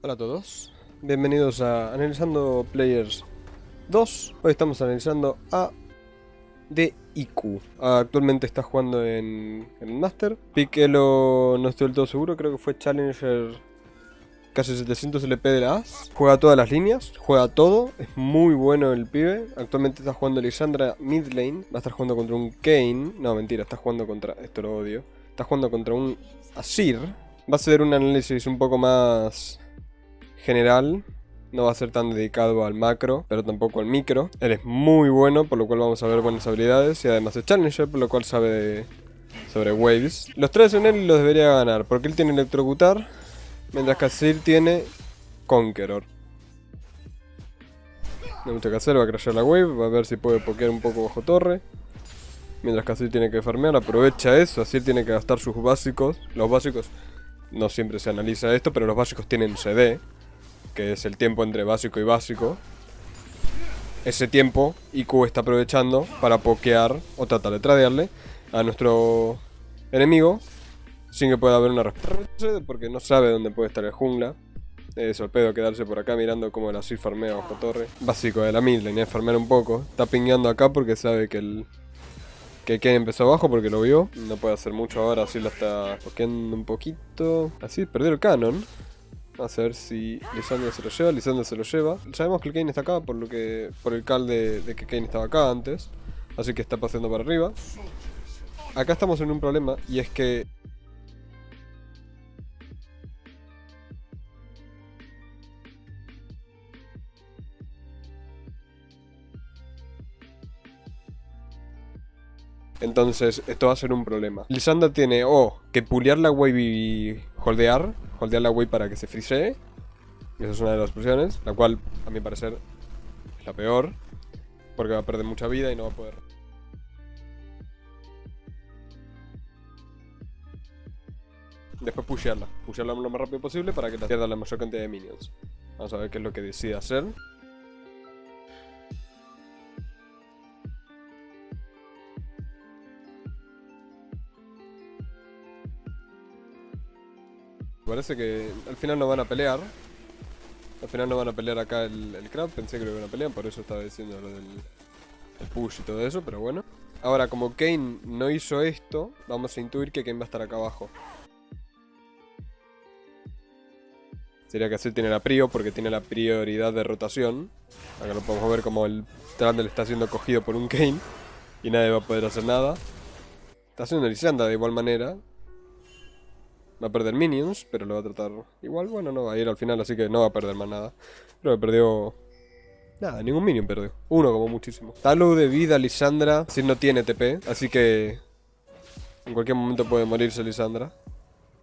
Hola a todos, bienvenidos a Analizando Players 2. Hoy estamos analizando a DIQ. Actualmente está jugando en, en Master. Piquelo no estoy del todo seguro, creo que fue Challenger casi 700 LP de la AS. Juega todas las líneas, juega todo, es muy bueno el pibe. Actualmente está jugando Lisandra mid lane, va a estar jugando contra un Kane. No, mentira, está jugando contra, esto lo odio. Está jugando contra un Asir. Va a ser un análisis un poco más general. No va a ser tan dedicado al macro, pero tampoco al micro. Él es muy bueno, por lo cual vamos a ver buenas habilidades. Y además es Challenger, por lo cual sabe sobre Waves. Los tres en él los debería ganar, porque él tiene Electrocutar, mientras que Asir tiene Conqueror. No hay mucho que hacer, va a crashear la wave, va a ver si puede pokear un poco bajo torre. Mientras que Asir tiene que farmear, aprovecha eso, Asir tiene que gastar sus básicos. Los básicos, no siempre se analiza esto, pero los básicos tienen CD que es el tiempo entre básico y básico. Ese tiempo IQ está aprovechando para pokear o tratar de tradearle a nuestro enemigo sin que pueda haber una respuesta porque no sabe dónde puede estar el jungla. Es el pedo quedarse por acá mirando como el así farmea bajo torre. Básico de la mid lane es farmear un poco. Está pingueando acá porque sabe que el que Kane empezó abajo porque lo vio. No puede hacer mucho ahora, así lo está pokeando un poquito. Así perdió el canon. A ver si Lisandro se lo lleva. Lisandro se lo lleva. Sabemos que Kane está acá por lo que por el cal de, que Kane estaba acá antes. Así que está pasando para arriba. Acá estamos en un problema y es que Entonces, esto va a ser un problema. Lisandra tiene o que pulear la wave holdear. Holdear la wave para que se frisee. Esa es una de las opciones. La cual, a mi parecer, es la peor. Porque va a perder mucha vida y no va a poder... Después pushearla. Pushearla lo más rápido posible para que la pierda la mayor cantidad de minions. Vamos a ver qué es lo que decide hacer. Parece que al final no van a pelear. Al final no van a pelear acá el, el crab. Pensé que lo iban a pelear, por eso estaba diciendo lo del el push y todo eso, pero bueno. Ahora, como Kane no hizo esto, vamos a intuir que Kane va a estar acá abajo. Sería que así tiene la prio, porque tiene la prioridad de rotación. Acá lo podemos ver como el Trundle está siendo cogido por un Kane. Y nadie va a poder hacer nada. Está haciendo Lisandra de igual manera. Va a perder minions, pero lo va a tratar igual. Bueno, no va a ir al final, así que no va a perder más nada. Creo que perdió... Nada, ningún minion perdió. Uno como muchísimo. Talo de vida, Lisandra. Si no tiene TP, así que... En cualquier momento puede morirse Lisandra.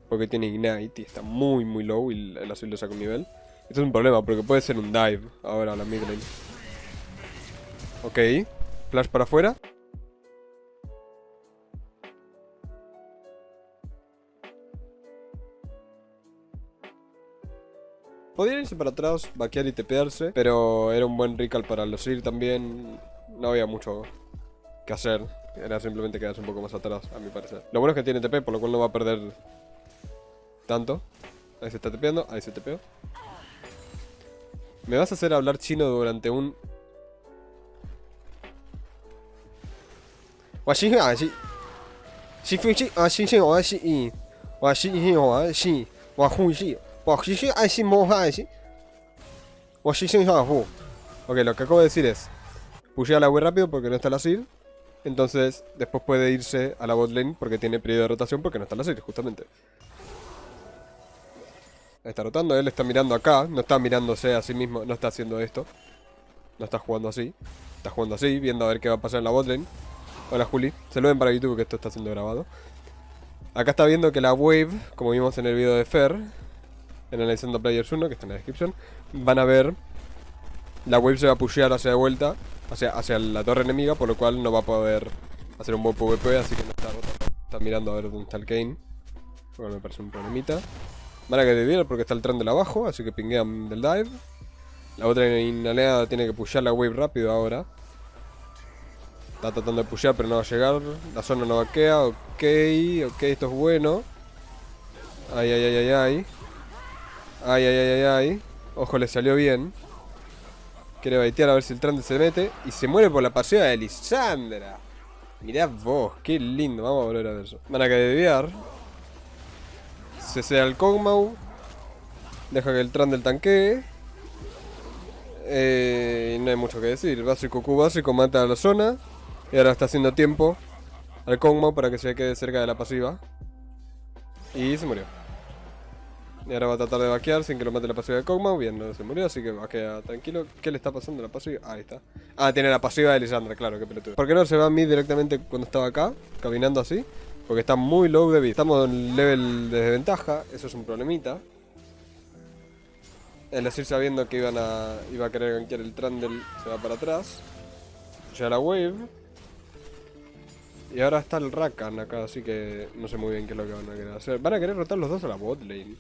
Porque tiene Ignite y está muy muy low y el azul le saca un nivel. Esto es un problema porque puede ser un dive ahora a la mid lane. Ok. Flash para afuera. Podría irse para atrás, vaquear y tepearse, pero era un buen recall para los ir también. No había mucho que hacer. Era simplemente quedarse un poco más atrás, a mi parecer. Lo bueno es que tiene TP, por lo cual no va a perder tanto. Ahí se está tepeando, ahí se tepeó. Me vas a hacer hablar chino durante un... Ok, lo que acabo de decir es... Pushea la web rápido porque no está la SID. Entonces, después puede irse a la bot lane porque tiene periodo de rotación porque no está la SID, justamente. Está rotando, él está mirando acá, no está mirándose a sí mismo, no está haciendo esto. No está jugando así. Está jugando así, viendo a ver qué va a pasar en la bot lane. Hola Juli, se lo ven para YouTube que esto está siendo grabado. Acá está viendo que la wave, como vimos en el video de Fer, en Analizando Players 1, que está en la descripción, van a ver la wave se va a pushear hacia de vuelta, hacia, hacia la torre enemiga, por lo cual no va a poder hacer un buen PvP, así que no está Está mirando a ver dónde está el Kane. Bueno, me parece un problemita. Van a que viene porque está el tren de abajo, así que pinguean del dive. La otra inaleada tiene que pushear la wave rápido ahora. Está tratando de pushear pero no va a llegar. La zona no vaquea, ok, ok, esto es bueno. Ay, ay, ay, ay, ay. Ay, ay, ay, ay, ay. Ojo, le salió bien. Quiere baitear a ver si el Trundle se mete. Y se muere por la pasiva de Lisandra. Mirá vos, qué lindo. Vamos a volver a ver eso. Van a desviar. Se sea el Kog'Maw. Deja que el Trundle tanquee. Eh, no hay mucho que decir. Básico Q básico mata a la zona. Y ahora está haciendo tiempo al Kog'Maw para que se quede cerca de la pasiva. Y se murió. Y ahora va a tratar de vaquear sin que lo mate la pasiva de Kog'Maw. Bien, no se murió, así que vaquea tranquilo. ¿Qué le está pasando la pasiva? ahí está. Ah, tiene la pasiva de Lisandra, claro, qué pelotudo. ¿Por qué no se va a mí directamente cuando estaba acá? Caminando así. Porque está muy low de vida. Estamos en level de desventaja, eso es un problemita. El decir sabiendo que iban a, iba a querer gankear el Trundle se va para atrás. Ya la wave. Y ahora está el Rakan acá, así que no sé muy bien qué es lo que van a querer hacer. Van a querer rotar los dos a la bot lane.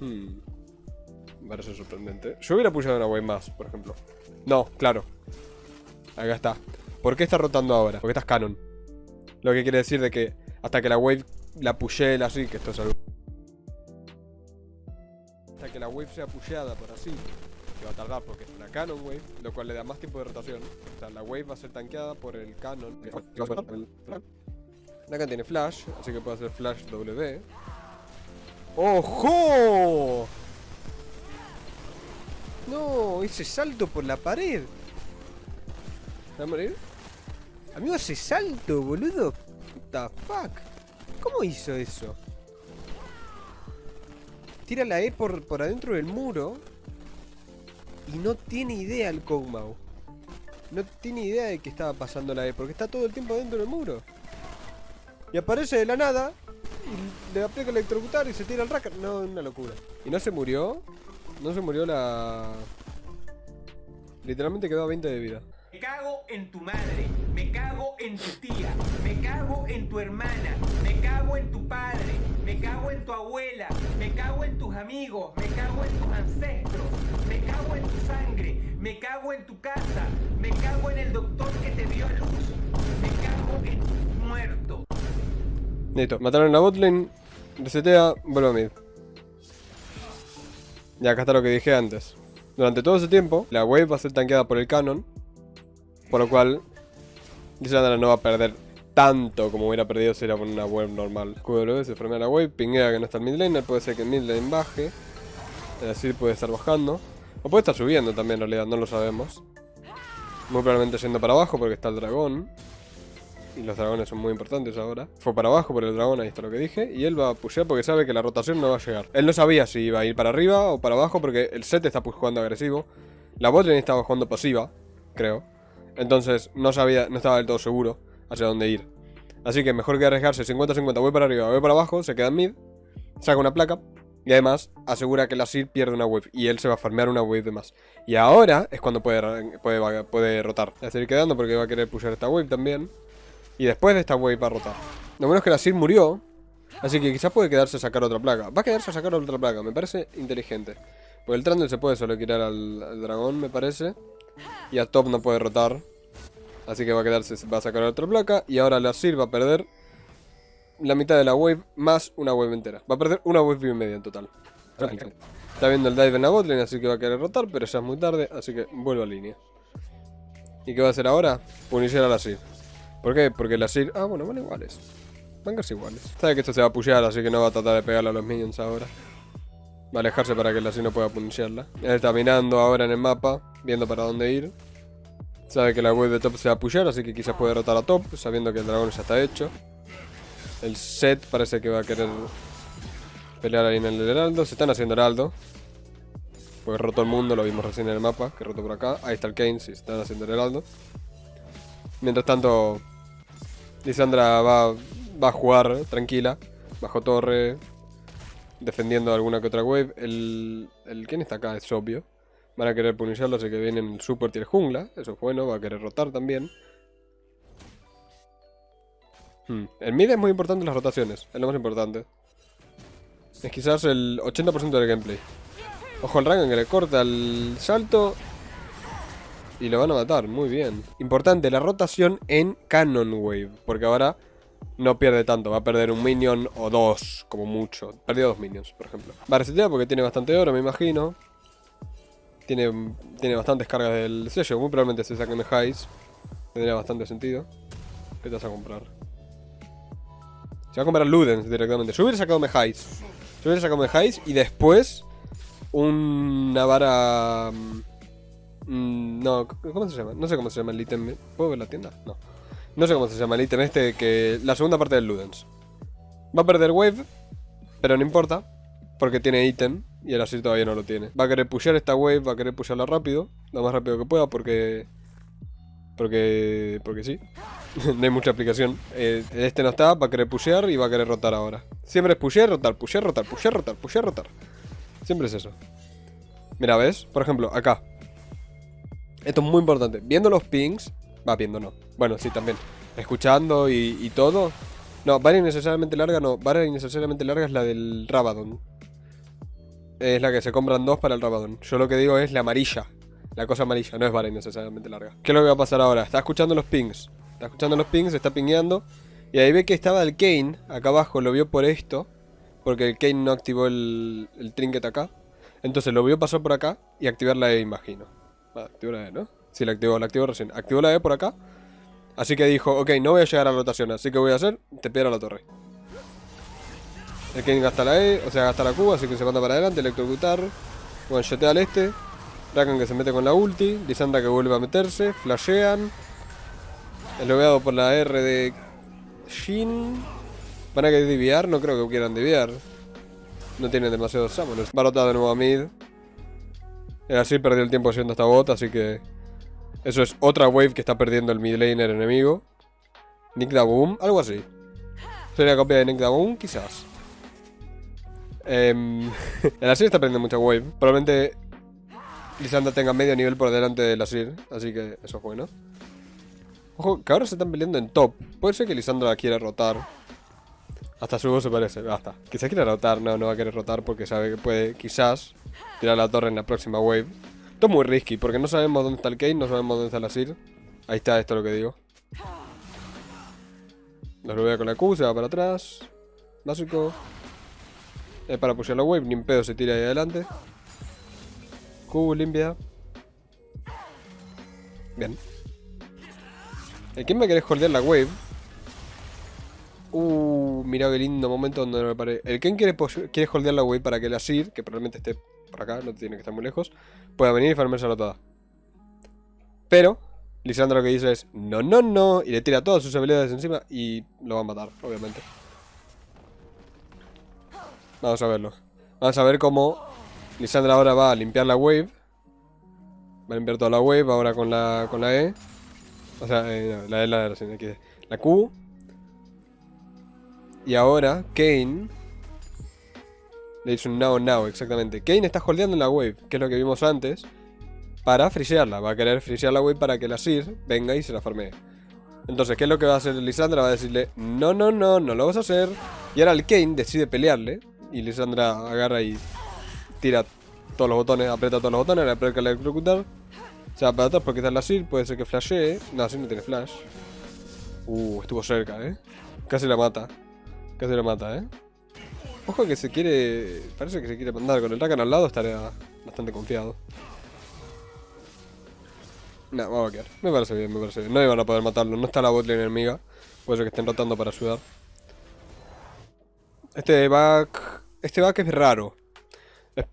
Me parece sorprendente. Yo hubiera pushado una wave más, por ejemplo. No, claro. Acá está. ¿Por qué está rotando ahora? Porque estás canon. Lo que quiere decir de que hasta que la wave la pushee así, que esto es algo. Hasta que la wave sea pusheada por así, que va a tardar porque es una canon wave, lo cual le da más tiempo de rotación. O sea, la wave va a ser tanqueada por el canon. Acá tiene flash, así que puede hacer flash W. ¡Ojo! No, ese salto por la pared. ¿Va a morir? Amigo, ese salto, boludo. What the fuck? ¿Cómo hizo eso? Tira la E por, por adentro del muro. Y no tiene idea el Kog'Maw. No tiene idea de que estaba pasando la E. Porque está todo el tiempo dentro del muro. Y aparece de la nada y le aplica electrocutar y se tira el racker. No, una locura. ¿Y no se murió? No se murió la... Literalmente quedó a 20 de vida. Me cago en tu madre, me cago en tu tía, me cago en tu hermana, me cago en tu padre, me cago en tu abuela, me cago en tus amigos, me cago en tus ancestros, me cago en tu sangre, me cago en tu casa, me cago en el doctor que te dio a luz, me cago en tu muerto. Listo, mataron la botlane, resetea, vuelve a mid. Y acá está lo que dije antes. Durante todo ese tiempo, la wave va a ser tanqueada por el canon. Por lo cual, Lisandra no va a perder tanto como hubiera perdido si era por una wave normal. QW se formea la wave, pinguea que no está el mid laner, puede ser que el mid lane baje. Es decir, puede estar bajando. O puede estar subiendo también en realidad, no lo sabemos. Muy probablemente yendo para abajo porque está el dragón. Y los dragones son muy importantes ahora. Fue para abajo por el dragón, ahí está lo que dije. Y él va a pushear porque sabe que la rotación no va a llegar. Él no sabía si iba a ir para arriba o para abajo porque el set está jugando agresivo. La botlane estaba jugando pasiva, creo. Entonces no sabía, no estaba del todo seguro hacia dónde ir. Así que mejor que arriesgarse 50-50, voy para arriba, voy para abajo, se queda en mid, saca una placa. Y además asegura que la Sir pierde una wave y él se va a farmear una wave de más. Y ahora es cuando puede, puede, rotar. Va a seguir quedando porque va a querer pushar esta wave también. Y después de esta wave va a rotar. Lo bueno es que la Sir murió. Así que quizás puede quedarse a sacar otra placa. Va a quedarse a sacar otra placa. Me parece inteligente. Porque el Trundle se puede solo quitar al, dragón, me parece. Y a Top no puede rotar. Así que va a quedarse, va a sacar otra placa. Y ahora la Sir va a perder la mitad de la wave más una wave entera. Va a perder una wave y media en total. Está viendo el dive en la botlane, así que va a querer rotar, pero ya es muy tarde, así que vuelvo a línea. ¿Y qué va a hacer ahora? Puniciar a la Sir. ¿Por qué? Porque la Sir... Ah, bueno, van iguales. Van casi iguales. Sabe que esto se va a pushear, así que no va a tratar de pegarle a los minions ahora. Va a alejarse para que la Sir no pueda puniciarla. Él está mirando ahora en el mapa, viendo para dónde ir. Sabe que la wave de top se va a pushear, así que quizás puede rotar a top, sabiendo que el dragón ya está hecho. El set parece que va a querer pelear ahí en el heraldo. Se están haciendo heraldo. Porque rotó el mundo, lo vimos recién en el mapa, que rotó por acá. Ahí está el Kane, sí, se están haciendo el heraldo. Mientras tanto, Lisandra va, a jugar tranquila, bajo torre, defendiendo alguna que otra wave. El, el ¿Quién está acá? Es obvio. Van a querer punirlo, así que vienen el support y el jungla. Eso es bueno, va a querer rotar también. Hmm. El mid es muy importante en las rotaciones, es lo más importante. Es quizás el 80% del gameplay. Ojo al Rakan que le corta el salto y lo van a matar, muy bien. Importante, la rotación en Canon Wave. Porque ahora no pierde tanto. Va a perder un minion o dos, como mucho. Perdió dos minions, por ejemplo. Va a resetear porque tiene bastante oro, me imagino. Tiene, tiene bastantes cargas del sello. Muy probablemente se saquen highs. Tendría bastante sentido. ¿Qué te vas a comprar? Se va a comprar Ludens directamente. Yo hubiera sacado Mejais. Yo hubiera sacado Mejais y después una vara... mm, No, ¿cómo se llama? No sé cómo se llama el ítem. ¿Puedo ver la tienda? No. No sé cómo se llama el ítem este que... La segunda parte del Ludens. Va a perder Wave, pero no importa. Porque tiene ítem y el así todavía no lo tiene. Va a querer pushear esta Wave, va a querer pushearla rápido. Lo más rápido que pueda porque... Porque... Porque sí. no hay mucha explicación. Eh, este no está, va a querer pushear y va a querer rotar ahora. Siempre es pushear, rotar, pushear, rotar, pushear, rotar, pushear, rotar. Siempre es eso. Mira, ¿ves? Por ejemplo, acá. Esto es muy importante. Viendo los pings... Va, viendo no. Bueno, sí, también. Escuchando y, todo. No, vara innecesariamente larga no. Vara innecesariamente larga es la del Rabadon. Es la que se compran dos para el Rabadon. Yo lo que digo es la amarilla. La cosa amarilla, no es vara innecesariamente larga. ¿Qué es lo que va a pasar ahora? Está escuchando los pings. Está escuchando los pings, está pingueando. Y ahí ve que estaba el Kane acá abajo, lo vio por esto. Porque el Kane no activó el, el trinket acá. Entonces lo vio pasar por acá y activar la E, imagino. Va, activó la E, ¿no? Sí, la activó, la activó recién. Activó la E por acá. Así que dijo, ok, no voy a llegar a la rotación, así que voy a hacer, te a la torre. El Kane gasta la E, o sea, gasta la Q, así que se manda para adelante, electrocutar. Bueno, al este. Rakan que se mete con la ulti. Lisandra que vuelve a meterse. Flashean. El lobeado por la R de Shin. ¿Van a querer diviar? No creo que quieran diviar. No tienen demasiados summoners. Va a rotar de nuevo a mid. Así perdió el tiempo yendo hasta bot, así que... Eso es otra wave que está perdiendo el mid laner enemigo. Nick da Boom, algo así. Sería copia de Nick da Boom, quizás. Em, el Asir está perdiendo mucha wave. Probablemente Lisandra tenga medio nivel por delante del Asir, así que eso es bueno. Ojo, que ahora se están peleando en top. Puede ser que Lisandra quiera rotar. Hasta su voz se parece, basta. Quizás quiera rotar, no, no va a querer rotar porque sabe que puede, quizás, tirar la torre en la próxima wave. Esto es muy risky porque no sabemos dónde está el Kane, no sabemos dónde está el Asir. Ahí está, esto es lo que digo. Los lo voy a con la Q, se va para atrás. Básico. Es para apoyar la wave, ni en pedo se tira ahí adelante. Q limpia. Bien. ¿El quién me querés holdear la wave? Uh, mira qué lindo momento donde no me paré. El Ken quiere, quiere holdear la wave para que el Asir, que probablemente esté por acá, no tiene que estar muy lejos, pueda venir y farmársela toda. Pero, Lisandro lo que dice es, no, no, no, y le tira todas sus habilidades encima y lo va a matar, obviamente. Vamos a verlo. Vamos a ver cómo Lisandra ahora va a limpiar la wave. Va a limpiar toda la wave ahora con la, con la E. O sea, eh, la E la, la, la Q. Y ahora Kane le hizo un now now, exactamente. Kane está holdeando la wave, que es lo que vimos antes, para frisearla. Va a querer frisear la wave para que la Sir venga y se la farmee. Entonces, ¿qué es lo que va a hacer Lisandra? Va a decirle, no, no, no, no lo vas a hacer. Y ahora el Kane decide pelearle. Y Lisandra agarra y tira todos los botones, aprieta todos los botones, le aprieta el electrocutar. Se va para atrás porque está en la Sir, puede ser que flashee. No, Sir no tiene flash. Uh, estuvo cerca, eh. Casi la mata. Casi la mata, eh. Ojo que se quiere... Parece que se quiere mandar. Con el Rakan al lado estaría bastante confiado. No, vamos a quedar. Me parece bien, me parece bien. No iban a poder matarlo. No está la botlane enemiga. Puede ser que estén rotando para ayudar. Este back... Este back es raro.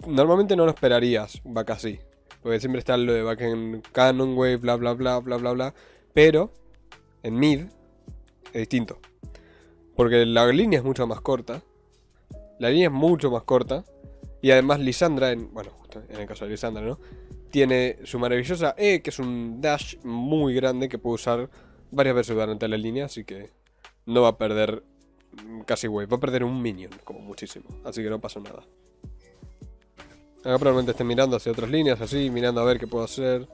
Normalmente no lo esperarías, un back así. Porque siempre está lo de back en Canon Wave, bla bla bla bla bla bla. Pero en mid es distinto. Porque la línea es mucho más corta. La línea es mucho más corta. Y además Lisandra, en, bueno, en el caso de Lisandra, ¿no? Tiene su maravillosa E, que es un dash muy grande que puede usar varias veces durante la línea, así que no va a perder casi wave. Va a perder un minion, como muchísimo. Así que no pasa nada. Acá probablemente esté mirando hacia otras líneas, así, mirando a ver qué puedo hacer.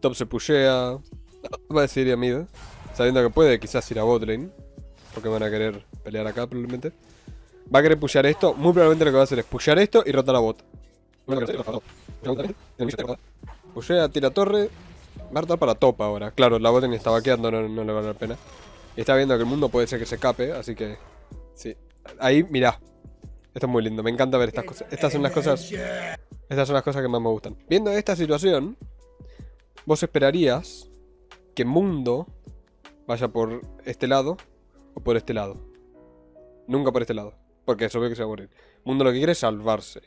Top se pushea. Va a decir ir a mid, sabiendo que puede quizás ir a botlane. Porque van a querer pelear acá probablemente. Va a querer pushear esto. Muy probablemente lo que va a hacer es pushear esto y rotar la bot. Pushea, tira torre. Va a rotar para top ahora. Claro, la bot ni está vaqueando, no, le vale la pena. Y está viendo que el mundo puede ser que se cape, así que... Sí. Ahí, mirá. Esto es muy lindo, me encanta ver estas cosas. Estas son las cosas... Estas son las cosas que más me gustan. Viendo esta situación, vos esperarías que Mundo vaya por este lado o por este lado. Nunca por este lado, porque es obvio que se va a morir. Mundo lo que quiere es salvarse.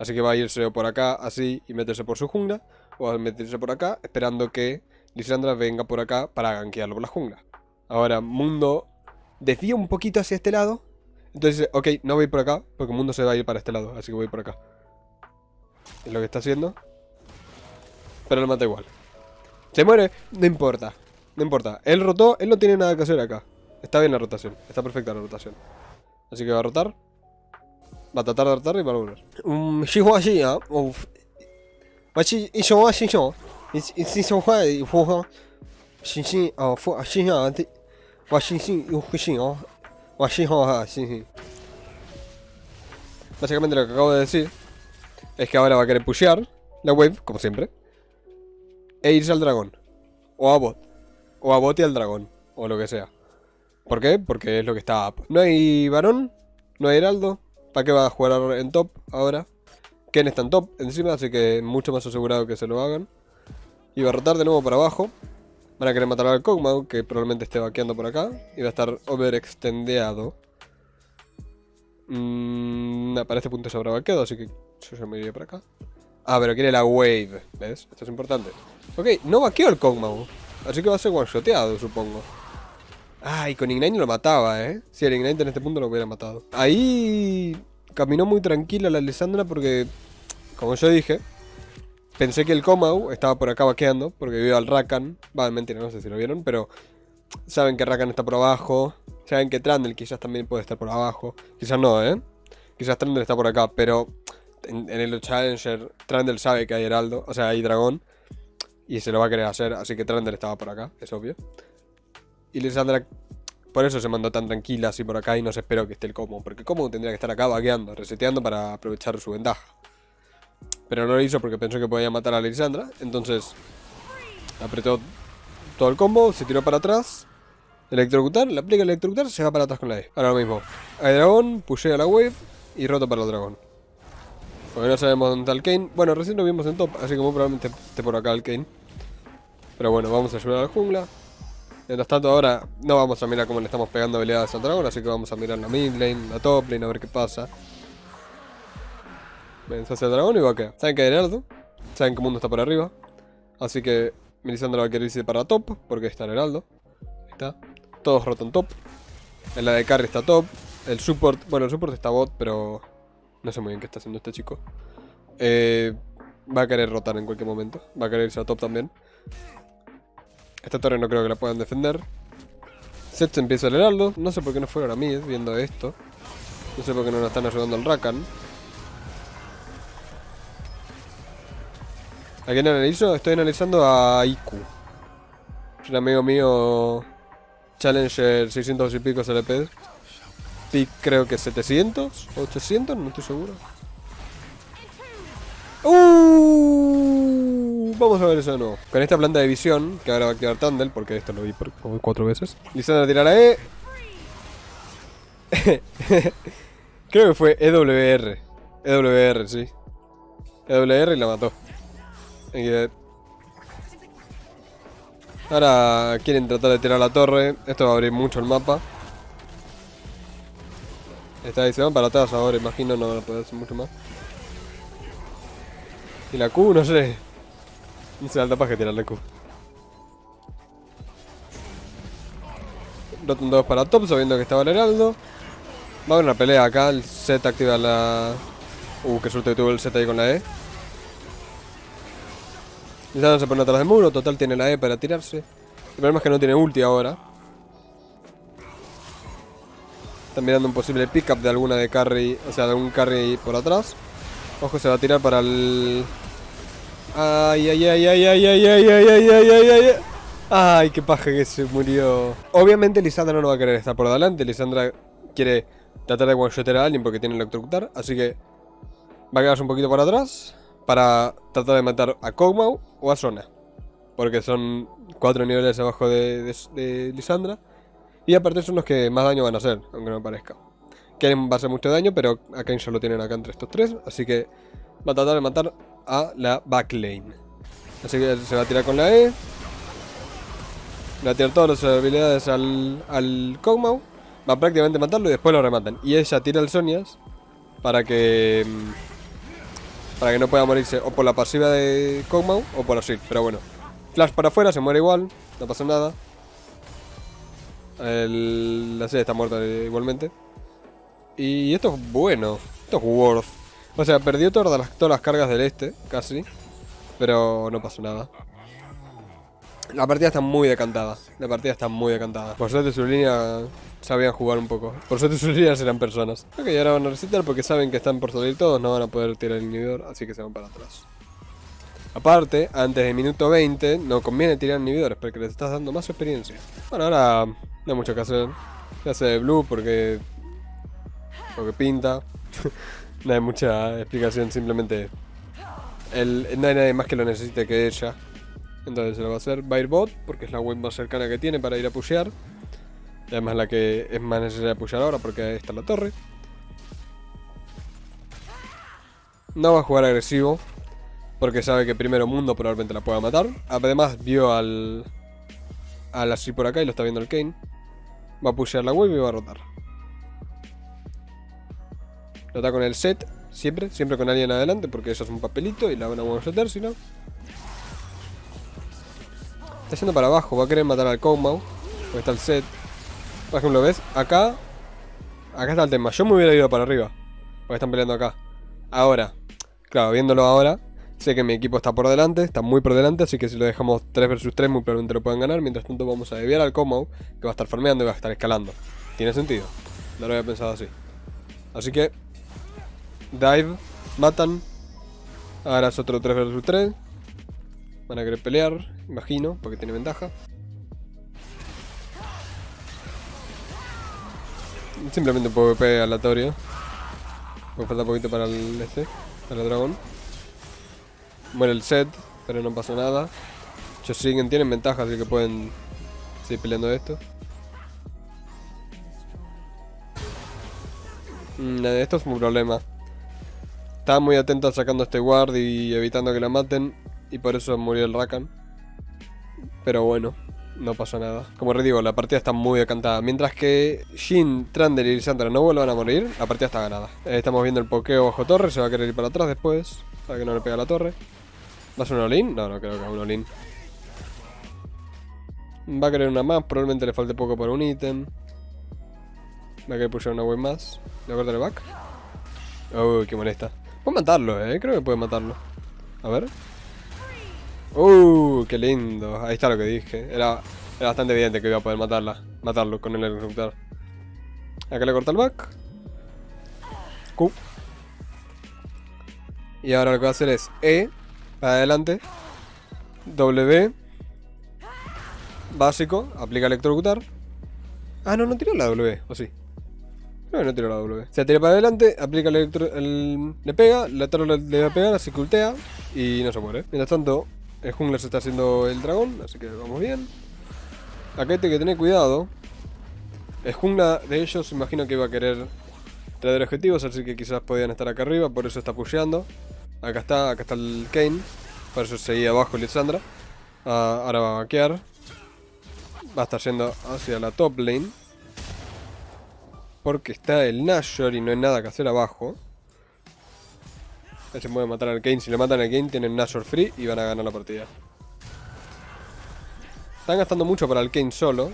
Así que va a irse por acá, así, y meterse por su jungla. O a meterse por acá, esperando que Lisandra venga por acá para gankearlo por la jungla. Ahora, Mundo desvía un poquito hacia este lado. Entonces dice, ok, no voy por acá, porque Mundo se va a ir para este lado, así que voy por acá. Es lo que está haciendo. Pero lo mata igual. Se muere, no importa. No importa. Él rotó, él no tiene nada que hacer acá. Está bien la rotación, está perfecta la rotación. Así que va a rotar. Va a tratar de rotar y va a volver. Básicamente lo que acabo de decir es que ahora va a querer pushear la wave, como siempre, e irse al dragón, o a bot, o a bot y al dragón, o lo que sea. ¿Por qué? Porque es lo que está up. No hay varón, no hay heraldo, ¿para qué va a jugar en top ahora? Ken está en top encima, así que mucho más asegurado que se lo hagan. Y va a rotar de nuevo para abajo. Van a querer matar al Kog'Maw, que probablemente esté vaqueando por acá. Y va a estar overextendeado. Mmm, para este punto se habrá vaqueado, así que yo ya me iría para acá. Ah, pero quiere la wave, ¿ves? Esto es importante. Ok, no vaqueó el Kog'Maw. Así que va a ser one-shoteado, supongo. Ah, y con Ignite lo mataba, ¿eh? Si el Ignite en este punto lo hubiera matado. Ahí caminó muy tranquila la Alessandra porque, como yo dije, Pensé que el Komau estaba por acá vaqueando, porque vio al Rakan. Va, mentira, no sé si lo vieron, pero saben que Rakan está por abajo. Saben que Trandel quizás también puede estar por abajo. Quizás no, ¿eh? Quizás Trandel está por acá, pero en, el Challenger Trandel sabe que hay Heraldo, o sea, hay Dragón. Y se lo va a querer hacer, así que Trandel estaba por acá, es obvio. Y Lisandra por eso se mandó tan tranquila así por acá y no se esperó que esté el Como. Porque Como tendría que estar acá vaqueando, reseteando para aprovechar su ventaja. Pero no lo hizo porque pensó que podía matar a Lisandra. Entonces apretó todo el combo, se tiró para atrás. Electrocutar, le aplica el electrocutar, se va para atrás con la E. Ahora lo mismo. Hay dragón, pushea la wave y roto para el dragón. Porque no sabemos dónde está el Kane. Bueno, recién lo vimos en top, así que muy probablemente esté por acá el Kane. Pero bueno, vamos a ayudar a la jungla. Mientras tanto ahora no vamos a mirar cómo le estamos pegando habilidades al dragón, así que vamos a mirar la mid lane, la top lane, a ver qué pasa. Vence hacia el dragón y va a Saben que hay Heraldo. Saben que el mundo está por arriba. Así que Melisandre va a querer irse para top. Porque está el Heraldo. Ahí está. Todos rotan top. En la de carry está top. El support. Bueno, el support está bot, pero. No sé muy bien qué está haciendo este chico. Eh, va a querer rotar en cualquier momento. Va a querer irse a top también. Esta torre no creo que la puedan defender. Set se empieza el heraldo. No sé por qué no fueron a mí viendo esto. No sé por qué no nos están ayudando al Rakan. ¿A quién analizo? Estoy analizando a Iku. Un amigo mío. Challenger 600 y pico LP. Pick creo que 700, 800, no estoy seguro. Uh, vamos a ver eso de nuevo. Con esta planta de visión, que ahora va a quedar Tandel, porque esto lo vi por como cuatro veces. Lisandra tira la E. creo que fue EWR. EWR, sí. EWR y la mató. Ahora quieren tratar de tirar la torre. Esto va a abrir mucho el mapa. Está ahí, se van para atrás ahora, imagino, no van a poder hacer mucho más. Y la Q, no sé. No se alta la Q. Rotan dos para top, sabiendo que estaba el heraldo. Va a haber una pelea acá, el Z activa la... Uh, qué suerte que tuvo el Z ahí con la E. Lisandra se pone atrás del muro, total tiene la E para tirarse. El problema es que no tiene ulti ahora. Están mirando un posible pickup de alguna de carry, o sea, de algún carry por atrás. Ojo, se va a tirar para el... Ay, ay, ay, ay, ay, ay, ay, ay, ay, ay, ay, ay. Ay, qué paja que se murió. Obviamente Lisandra no va a querer estar por adelante. Lisandra quiere tratar de one a alguien porque tiene electrocutar. Así que va a quedarse un poquito para atrás para tratar de matar a Kog'Maw o a Sona. Porque son cuatro niveles abajo de, Lisandra. Y aparte son los que más daño van a hacer, aunque no parezca. Quieren va a hacer mucho daño, pero a Kane ya tienen acá entre estos tres. Así que va a tratar de matar a la backlane. Así que se va a tirar con la E. Va a tirar todas las habilidades al, al Kog'Maw. Va a prácticamente matarlo y después lo rematan. Y ella tira el Sonias para que... mm, Para que no pueda morirse o por la pasiva de Kog'Maw o por así. Pero bueno. Flash para afuera, se muere igual. No pasa nada. El, la serie está muerta igualmente. Y esto es bueno. Esto es worth. O sea, perdió todas las, todas las cargas del este, casi. Pero no pasó nada. La partida está muy decantada. La partida está muy decantada. Por suerte su línea sabían jugar un poco. Por suerte sus líneas eran personas. Ok, ahora van a recitar porque saben que están por salir todos. No van a poder tirar el inhibidor, así que se van para atrás. Aparte, antes del minuto 20, no conviene tirar inhibidores porque les estás dando más experiencia. Bueno, ahora no hay mucho que hacer. Se hace de blue porque... Porque pinta. no hay mucha explicación, simplemente... No hay nadie más que lo necesite que ella. Entonces se lo va a hacer. Va a ir bot porque es la web más cercana que tiene para ir a pushear. Y además la que es más necesaria pushear ahora porque ahí está la torre. No va a jugar agresivo. Porque sabe que primero mundo probablemente la pueda matar. Además vio al... Al así por acá y lo está viendo el Kane. Va a pushear la web y va a rotar. Lo con el set. Siempre, siempre con alguien adelante porque eso es un papelito y la van a one si no. Está yendo para abajo, va a querer matar al Kog'Maw. Porque está el set. Por ejemplo, ¿ves? Acá... Acá está el tema. Yo me hubiera ido para arriba. Porque están peleando acá. Ahora. Claro, viéndolo ahora. Sé que mi equipo está por delante. Está muy por delante. Así que si lo dejamos 3 versus 3 muy probablemente lo puedan ganar. Mientras tanto vamos a desviar al Kog'Maw. Que va a estar farmeando y va a estar escalando. Tiene sentido. No lo había pensado así. Así que... Dive. Matan. Ahora es otro 3 versus 3. Van a querer pelear, imagino, porque tiene ventaja. Simplemente un PvP aleatorio. Me falta poquito para el este, para el dragón. Muere el set, pero no pasa nada. Ellos siguen, tienen ventaja, así que pueden seguir peleando esto. Mm, esto es un problema. Estaba muy atento sacando este guard y evitando que la maten. Y por eso murió el Rakan. Pero bueno, no pasó nada. Como les digo, la partida está muy decantada. Mientras que Jin, Trander y Lisandra no vuelvan a morir, la partida está ganada. Eh, estamos viendo el pokeo bajo torre, se va a querer ir para atrás después. Para que no le pegue a la torre. ¿Va a ser un all No, no creo que sea un all Va a querer una más, probablemente le falte poco para un ítem. Va a querer pushar una web más. ¿Le voy a el back? Uy, qué molesta. Puedo matarlo, eh. Creo que puede matarlo. A ver. Uh, qué lindo. Ahí está lo que dije. Era, era bastante evidente que iba a poder matarla. Matarlo con el electrocutar. Acá le corta el back. Q. Y ahora lo que va a hacer es E. Para adelante. W. Básico. Aplica electrocutar. Ah, no, no tiró la W. ¿O sí? No, no tiró la W. Se tira para adelante, aplica el electro... El, le pega, la torre le, va a pegar, así cultea y no se muere. Mientras tanto, el jungler se está haciendo el dragón, así que vamos bien. Acá hay que tener cuidado. El jungla de ellos imagino que iba a querer traer objetivos, así que quizás podían estar acá arriba, por eso está pusheando. Acá está, acá está el Kane. Por eso seguía abajo Lisandra. Ah, ahora va a vaquear. Va a estar yendo hacia la top lane. Porque está el Nashor y no hay nada que hacer abajo. Se puede matar al Kane. Si le matan al Kane tienen Nashor free y van a ganar la partida. Están gastando mucho para el Kane solo.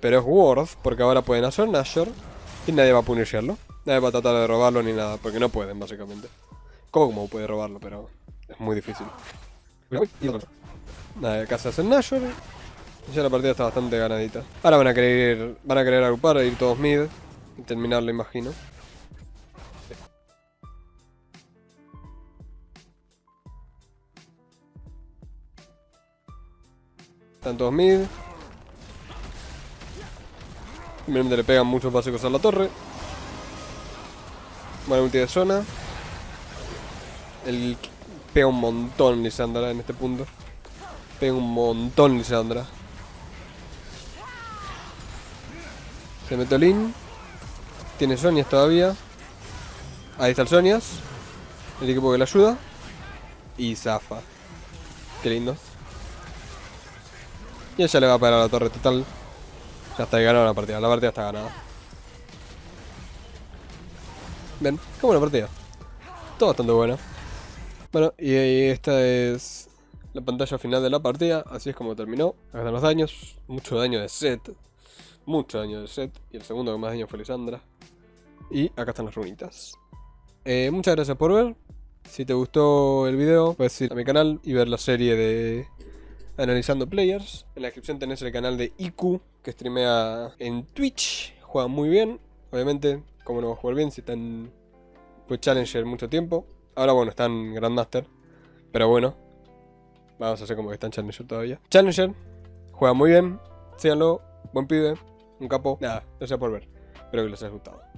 Pero es worth porque ahora pueden hacer Nashor y nadie va a punisherlo. Nadie va a tratar de robarlo ni nada, porque no pueden básicamente. Como puede robarlo, pero es muy difícil. Nada, acá se hace Nashor. Ya la partida está bastante ganadita. Ahora van a querer van a querer agrupar, ir todos mid y terminarlo, imagino. Están todos mid. Simplemente le pegan muchos básicos a la torre. Buena ulti de zona. El pega un montón Lisandra en este punto. Pega un montón Lisandra. Se mete Lin. Tiene Sonias todavía. Ahí está el Sonias. El equipo que le ayuda. Y zafa. Qué lindo. Y ella le va a parar a la torre total. Ya está ganada la partida. La partida está ganada. Ven, qué buena partida. Todo bastante bueno. Bueno, y esta es la pantalla final de la partida. Así es como terminó. Acá están los daños. Mucho daño de set. Mucho daño de set. Y el segundo que más daño fue Lisandra. Y acá están las runitas. Eh, muchas gracias por ver. Si te gustó el video, puedes ir a mi canal y ver la serie de Analizando Players. En la descripción tenés el canal de IQ, que streamea en Twitch. Juega muy bien. Obviamente, como no va a jugar bien si está en fue Challenger mucho tiempo. Ahora bueno, está en Grandmaster. Pero bueno. Vamos a hacer como que está en Challenger todavía. Challenger. Juega muy bien. Síganlo. Buen pibe. Un capo. Nada, gracias por ver. Espero que les haya gustado.